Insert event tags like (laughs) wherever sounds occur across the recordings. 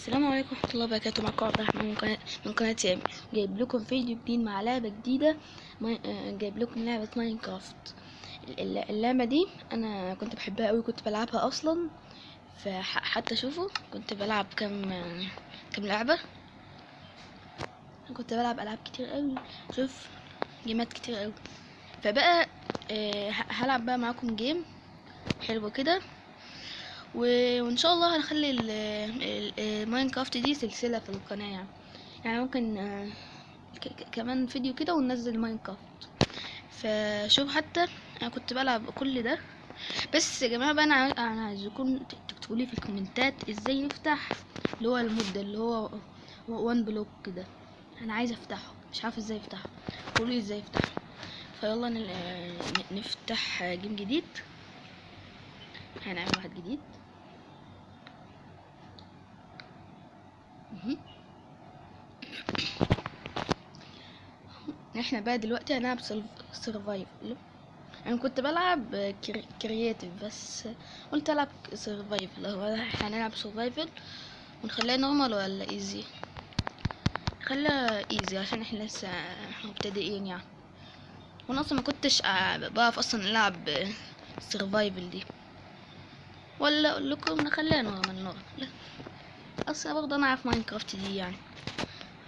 السلام عليكم ورحمة الله وبركاته. معكم عبد الرحمن من قناة يامي. جايب لكم فيديو جديد مع لعبة جديدة. ماي- آه، جايب لكم لعبة Minecraft. الل- اللعبة دي أنا كنت بحبها أوي كنت بلعبها أصلا. فحتى شوفوا كنت بلعب كم كم لعبة. كنت بلعب ألعاب كتير أوي. شوف game ات كتير أوي. فبقى آه، هلعب بقى معاكم game. حلو كده. وإن شاء الله هنخلي ال- ال- ال Minecraft دي سلسلة في القناة. يعني يعني ممكن آه، كمان فيديو كده وننزل Minecraft فشوف حتى أنا كنت بلعب كل ده. بس يا جماعة بقى أنا أنا عايزكم تكتبوا لي في ال comment ات إزاي نفتح اللي هو ال mod اللي هو one block كده. أنا عايز أفتحه. مش عارف إزاي افتحه قولوا لي إزاي افتحه فيلا آه، نفتح game جديد. هنعمل واحد جديد. إحنا بقى دلوقتي هنلعب survival أنا كنت بلعب creative بس قلت العب survival هو هنلعب survival ونخليها normal ولا easy خليها easy عشان إحنا لسه مبتدئين يعني. وأنا أصلا ما كنتش بعرف أصلا ألعب survival دي. ولا أقول لكم نخليها normal normal لا. أصلا برضه أنا اعرف Minecraft دي يعني.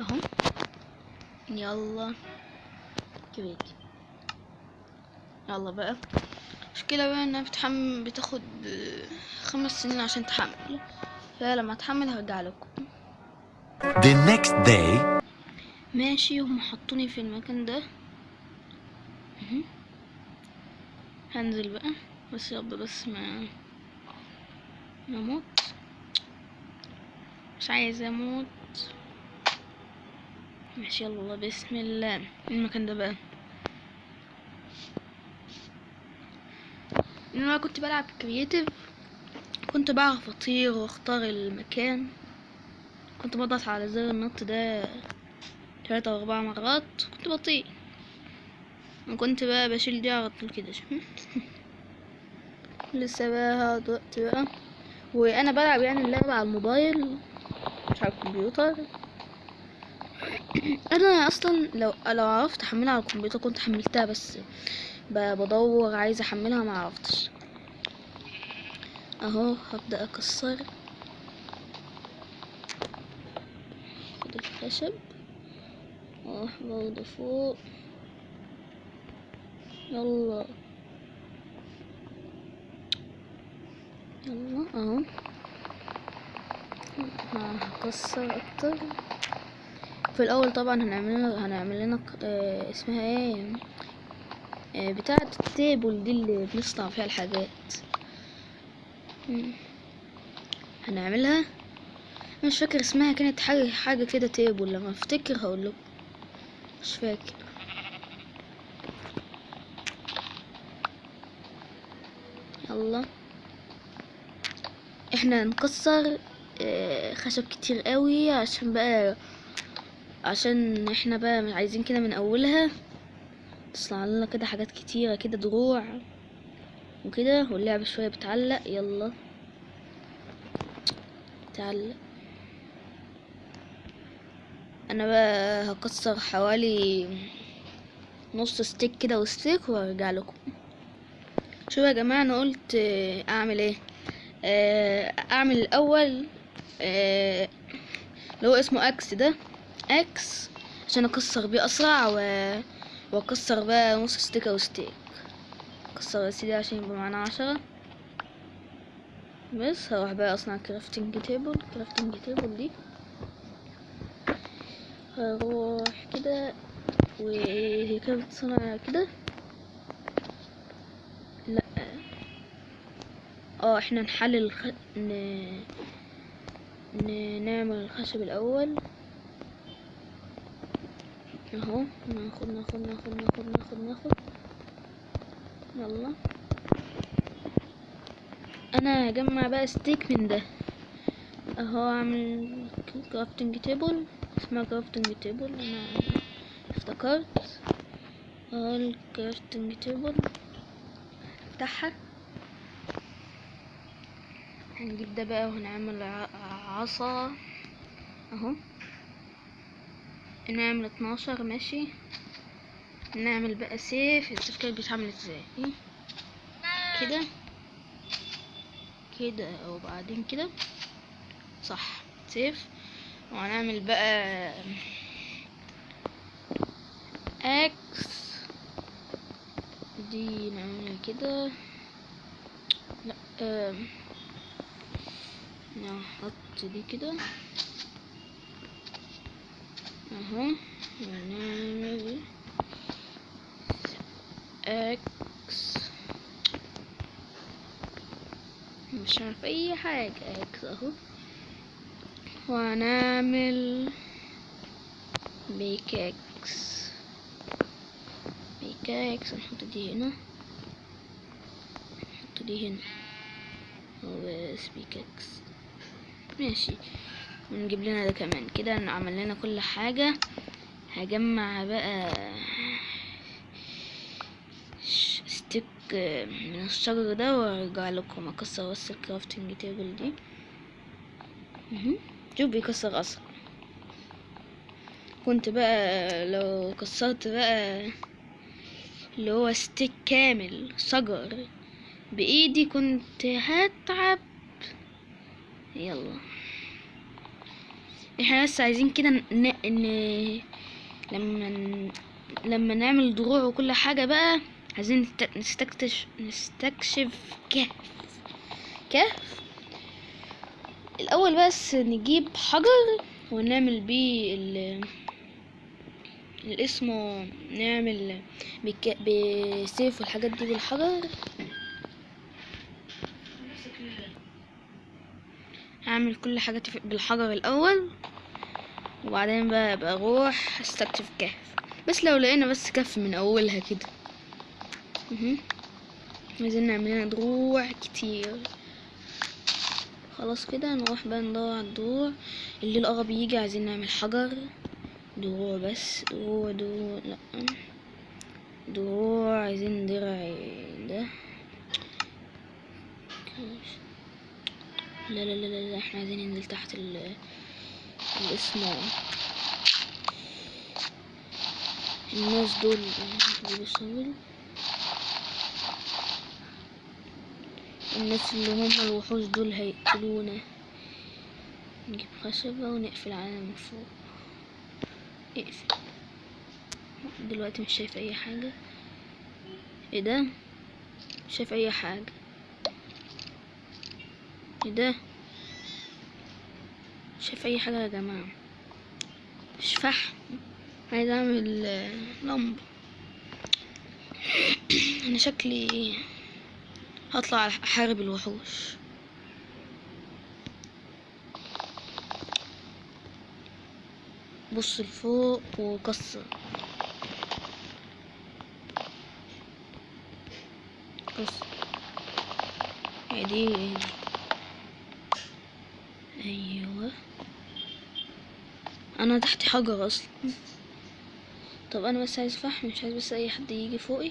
اهو. يلا. create. يلا بقى. مشكلة بقى إنها بتحمل بتاخد خمس سنين عشان تحمل. فلما تحمل هرجع لكم The next day, ماشي هم حطوني في المكان ده. هنزل بقى. بس يا رب بس ما ما أموت. مش عايز أموت. ماشي يلا بسم الله. المكان ده بقى؟ لما أنا كنت بلعب كرياتيف كنت بعرف أطير وأختار المكان. كنت بضغط على زر النط ده تلاتة أو أربع مرات كنت بطير وكنت بقى بشيل دي على طول كده. (laughs) لسه بقى هقعد وقت بقى. وأنا بلعب يعني اللعبة على الموبايل مش على الكمبيوتر. أنا أصلا لو لو عرفت أحملها على الكمبيوتر كنت حملتها بس بدور عايزه أحملها ما عرفتش. أهو هبدأ أكسر. خد الخشب. أروح برضه فوق. يلا. يلا أهو. هكسر أكتر. في الأول طبعا هنعمل هنعمل لنا آه، اسمها إيه؟ آه، بتاعة ال table دي اللي بنصنع فيها الحاجات. هنعملها؟ مش فاكر اسمها كانت حاجة حاجة كده table لما أفتكر هقول لكم مش فاكر. يلا. إحنا هنكسر آه، خشب كتير قوي عشان بقى عشان إحنا بقى عايزين كده من أولها تصنع لنا كده حاجات كتيرة كده دروع وكده واللعبة شوية بتعلق. يلا. تعلق أنا بقى هكسر حوالي نص ستيك كده وستيك وأرجع لكم. شوفوا يا جماعة أنا قلت أعمل إيه؟ آه، أعمل الأول آه، اللي هو اسمه axe ده. axe عشان أكسر بيه أسرع و... وأكسر بقى نص stack أو stack أكسر يا سيدي عشان يبقى معانا عشرة. بس هروح بقى أصنع crafting table crafting table دي. هروح كده وهي كده بتصنع كده. لأ. آه إحنا نحلل الخ... ن... ن... نعمل الخشب الأول. اهو. ناخد ناخد ناخد ناخد ناخد ناخد. يلا. أنا هجمع بقى ستيك من ده. اهو اعمل crafting table اسمها crafting table أنا افتكرت. اهو ال crafting table افتحها هنجيب ده بقى وهنعمل عصا. اهو. نعمل اتناشر ماشي. نعمل بقى سيف. السيف كده بيتعمل إزاي؟ كده؟ كده وبعدين كده؟ صح. سيف. وهنعمل بقى إكس دي نعملها كده. لا نحط دي كده. اهو ونعمل axe مش عارف اي حاجة axe اهو وهنعمل pickaxe pickaxe نحط دي هنا نحط دي هنا وبس pickaxe ماشي ونجيب لنا ده كمان. كده نعمل لنا كل حاجة. هجمع بقى stack من الشجر ده وارجع لكم. أكسر بس ال crafting table دي. شوف بيكسر اسرع كنت بقى لو كسرت بقى اللي هو stack كامل شجر بإيدي كنت هتعب. يلا. إحنا بس عايزين كده ن... ن... لما ن... لما نعمل دروع وكل حاجة بقى عايزين نست- نستكتش نستكشف كهف. كهف؟ الأول بس نجيب حجر ونعمل بيه ال اللي اسمه نعمل بك... بسيف والحاجات دي بالحجر. هعمل كل حاجة تف- بالحجر الأول وبعدين بقى بقى أروح أستكشف كهف بس لو لقينا بس كهف من أولها كده. عايزين نعمل دروع كتير. خلاص كده نروح بقى ندور على الدروع. اللي القرب يجي عايزين نعمل حجر. دروع بس. دروع دروع لأ. دروع عايزين درع ده. لا لا لا لا. إحنا عايزين ننزل تحت ال اللي اسمه الناس دول الصغير الناس اللي هم الوحوش دول هيقتلونا. نجيب خشبة ونقفل علينا من فوق. اقفل. دلوقتي مش شايف أي حاجة. إيه ده؟ مش شايف أي حاجة. إيه ده؟ شايف اي حاجة يا جماعة؟ مش فحم عايز اعمل آه، لمبة. (clears throat) أنا شكلي هطلع احارب الوحوش. بص لفوق وكسر. كسر. هي دي؟ دي. أيوه. أنا تحت حجر أصلا. طب أنا بس عايز فحم مش عايز بس أي حد يجي فوقي.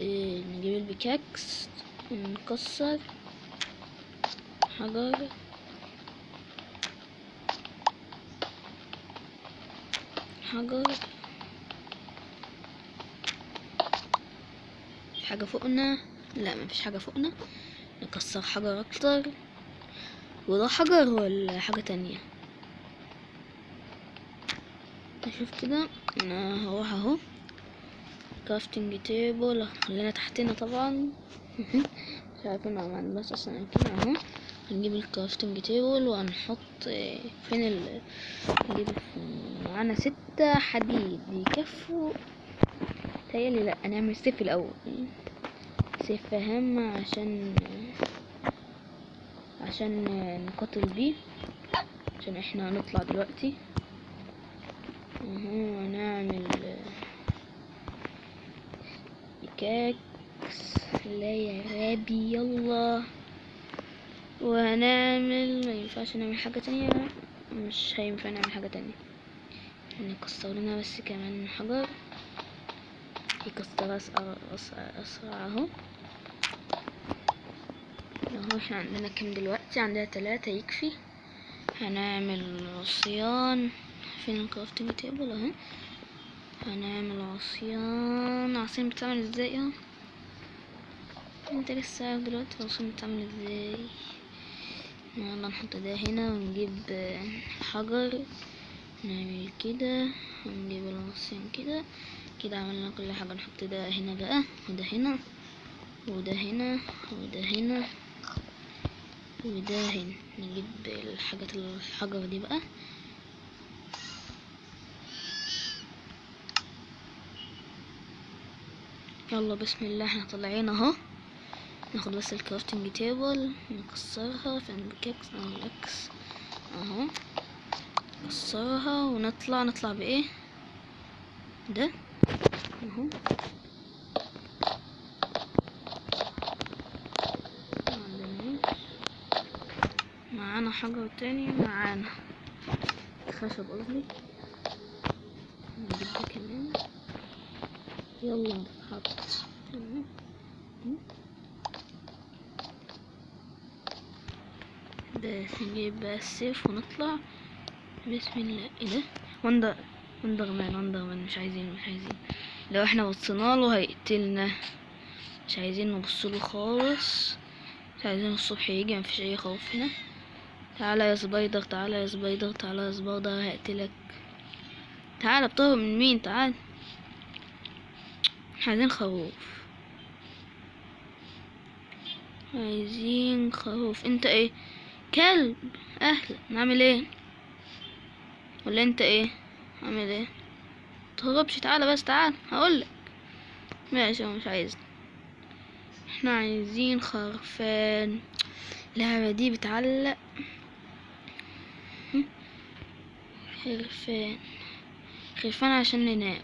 إيه نجيب البيكاكس ونكسر حجر. حجر. حاجة فوقنا؟ لا مفيش حاجة فوقنا. نكسر حجر أكتر. وده حجر ولا حاجة تانية؟ نشوف كده. أنا هروح اهو. crafting table خلينا تحتنا طبعا. (laughs) مش عارفين عمل بس أصلا كده اهو. هنجيب ال crafting table وهنحط آه، فين ال نجيب معانا ستة حديد. يكفوا تهيألي لأ نعمل سيف الأول. سيف أهم عشان عشان نقاتل بيه عشان إحنا هنطلع دلوقتي. اهو هنعمل pickaxe. لا يا غبي يلا. وهنعمل ما ينفعش نعمل حاجة تانية. مش هينفع نعمل حاجة تانية. نكسر لنا بس كمان حجر. يكسر أسرع, أسرع أهو. إحنا عندنا كام دلوقتي؟ عندنا تلاتة يكفي. هنعمل عصيان. فين ال crafting table اهي هنعمل عصيان. عصيان بتتعمل إزاي اهو؟ انت لسه عارف دلوقتي العصيان بتتعمل إزاي. يلا نحط ده هنا ونجيب حجر. نعمل كده. ونجيب العصيان كده. كده عملنا كل حاجة. نحط ده هنا بقى. وده هنا. وده هنا. وده هنا. وده هنا نجيب الحاجات الحجر دي بقى. يلا بسم الله إحنا طالعين اهو. ناخد بس ال crafting table نكسرها في ال pickaxe أو ال axe اهو. نكسرها ونطلع نطلع بإيه؟ ده اهو. معانا حجر تاني معانا. خشب قصدي. نجيب كمان. يلا نحط تمام. بس نجيب بقى السيف ونطلع. بسم الله. إيه ده؟ Ender Enderman Enderman. مش عايزين مش عايزين. لو إحنا بصينا له هيقتلنا. مش عايزين نبص له خالص. مش عايزين الصبح يجي مفيش أي خوف هنا. تعالى يا spider تعالى يا spider تعالى يا spider هقتلك تعالى بتهرب من مين؟ تعال عايزين خروف عايزين خروف انت إيه؟ كلب. أهلا. نعمل إيه؟ ولا انت إيه؟ عامل إيه؟ متهربش. تعالى بس تعال هقولك. ماشي هو مش عايز إحنا عايزين خرفان. اللعبة دي بتعلق هم؟ خرفان خرفان عشان ننام.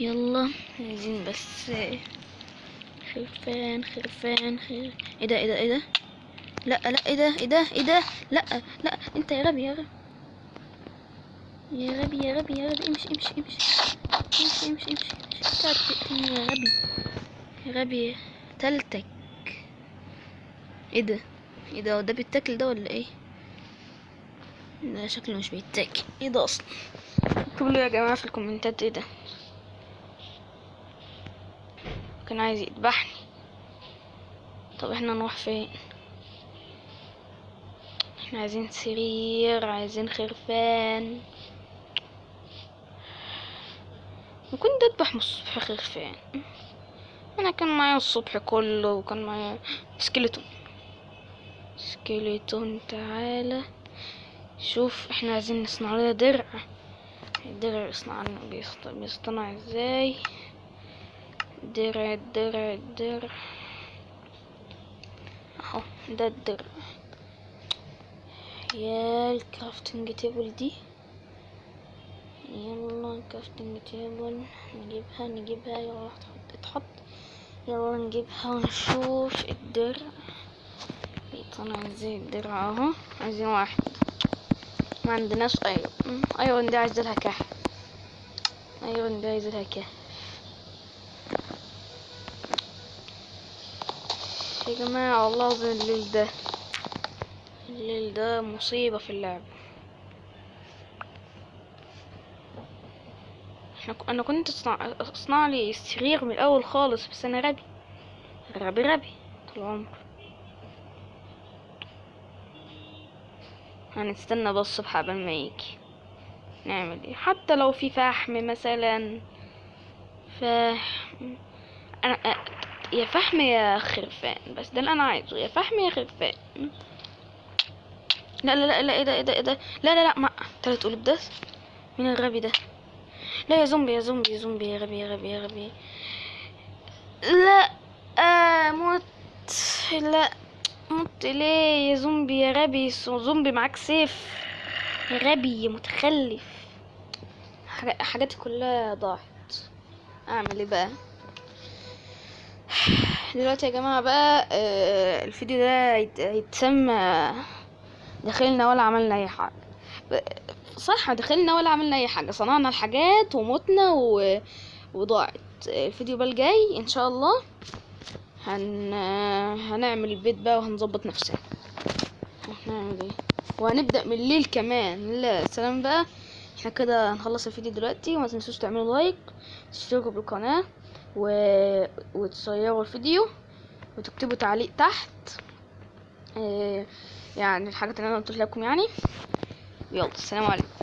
يلا عايزين بس خرفان خرفان خير إيه ده إيه ده إيه ده؟ لا لا إيه ده إيه ده إيه ده؟ لا لا انت يا غبي يا غبي يا غبي يا غبي يا غبي امشي امشي امشي. امشي امشي امشي امشي. تعال تقتلني يا غبي؟ يا غبي تلتك إيه ده؟ إيه ده؟ ده بيتاكل ده ولا إيه؟ ده شكله مش بيتاكل. إيه ده أصلا؟ اكتبوا لي يا جماعة في الكومنتات إيه ده. كان عايز يذبحني. طب إحنا نروح فين؟ إحنا عايزين سرير عايزين خرفان. وكنت أذبح من الصبح خرفان أنا كان معايا الصبح كله وكان معايا skeleton skeleton تعالى. شوف إحنا عايزين نصنع لنا درع. الدرع يصنع بيصط- بيصطنع إزاي؟ درع الدرع الدرع أهو ده الدرع. يا ال crafting table دي. يلا ال crafting table نجيبها نجيبها. يلا تحط تحط. يلا نجيبها ونشوف الدرع. بيطلع إزاي الدرع أهو. عايزين واحد. ما عندناش ايرون ايرون دي عايزة لها كهف ايرون دي عايزة لها كهف يا جماعة والله العظيم الليل ده الليل ده مصيبة في اللعب. أنا كنت اصنع اصنع لي سرير من الأول خالص بس أنا غبي غبي غبي طول العمر. هنستنى بس الصبح قبل ما يجي. نعمل إيه؟ حتى لو في فحم مثلا. فحم أنا يا فحم يا خرفان. بس ده اللي أنا عايزه. يا فحم يا خرفان. لا لا لا لا إيه ده إيه ده إيه ده؟ لا لا لا ما تلات قلوب ده مين الغبي ده. لا يا زومبي يا زومبي يا زومبي يا غبي يا غبي يا غبي. لا أموت لا مت ليه يا زومبي؟ يا غبي زومبي معاك سيف. غبي يا متخلف. حاجاتي كلها ضاعت. أعمل إيه بقى؟ دلوقتي يا جماعة بقى آه، الفيديو ده هيت- هيتسمى دخلنا ولا عملنا أي حاجة. ب- صح دخلنا ولا عملنا أي حاجة صنعنا الحاجات ومتنا و... وضاعت. الفيديو بقى الجاي إن شاء الله هن... هنعمل البيت بقى وهنظبط نفسنا. هنعمل إيه؟ وهنبدأ من الليل كمان. لا سلام بقى. إحنا كده هنخلص الفيديو دلوقتي وما تنسوش تعملوا لايك تشتركوا بالقناة و... وتصوروا الفيديو وتكتبوا تعليق تحت. آه... يعني الحاجات اللي أنا قلت لكم يعني. يلا السلام عليكم